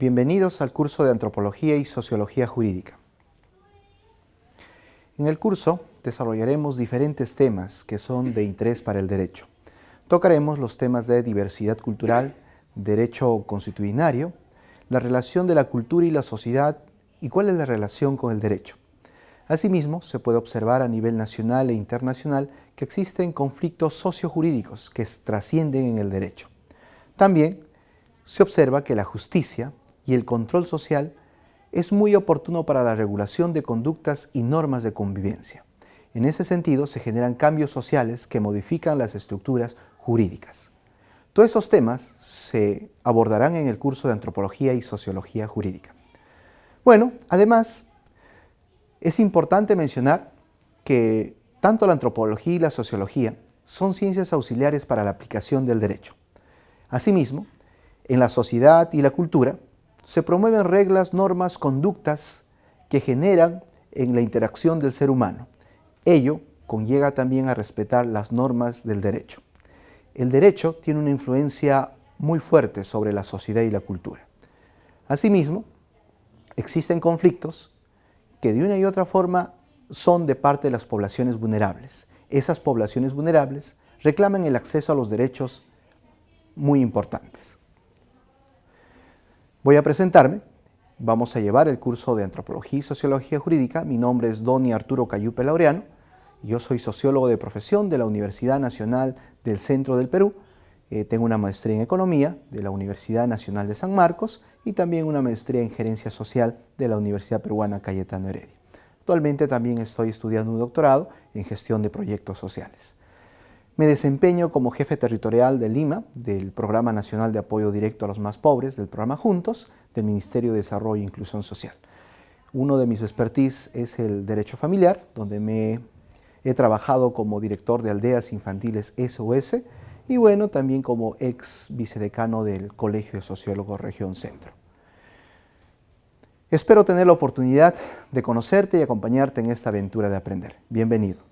Bienvenidos al curso de Antropología y Sociología Jurídica. En el curso desarrollaremos diferentes temas que son de interés para el derecho. Tocaremos los temas de diversidad cultural, derecho constitucionario, la relación de la cultura y la sociedad y cuál es la relación con el derecho. Asimismo, se puede observar a nivel nacional e internacional que existen conflictos sociojurídicos que trascienden en el derecho. También se observa que la justicia y el control social es muy oportuno para la regulación de conductas y normas de convivencia. En ese sentido, se generan cambios sociales que modifican las estructuras jurídicas. Todos esos temas se abordarán en el curso de Antropología y Sociología Jurídica. Bueno, además, es importante mencionar que tanto la antropología y la sociología son ciencias auxiliares para la aplicación del derecho. Asimismo, en la sociedad y la cultura se promueven reglas, normas, conductas que generan en la interacción del ser humano. Ello conlleva también a respetar las normas del derecho. El derecho tiene una influencia muy fuerte sobre la sociedad y la cultura. Asimismo, existen conflictos que de una y otra forma son de parte de las poblaciones vulnerables. Esas poblaciones vulnerables reclaman el acceso a los derechos muy importantes. Voy a presentarme. Vamos a llevar el curso de Antropología y Sociología Jurídica. Mi nombre es Doni Arturo Cayupe Laureano. Yo soy sociólogo de profesión de la Universidad Nacional del Centro del Perú. Eh, tengo una maestría en Economía de la Universidad Nacional de San Marcos y también una maestría en Gerencia Social de la Universidad Peruana Cayetano Heredia. Actualmente también estoy estudiando un doctorado en Gestión de Proyectos Sociales. Me desempeño como jefe territorial de Lima, del Programa Nacional de Apoyo Directo a los Más Pobres, del programa Juntos, del Ministerio de Desarrollo e Inclusión Social. Uno de mis expertise es el derecho familiar, donde me he trabajado como director de aldeas infantiles SOS y bueno, también como ex vicedecano del Colegio de Sociólogos Región Centro. Espero tener la oportunidad de conocerte y acompañarte en esta aventura de aprender. Bienvenido.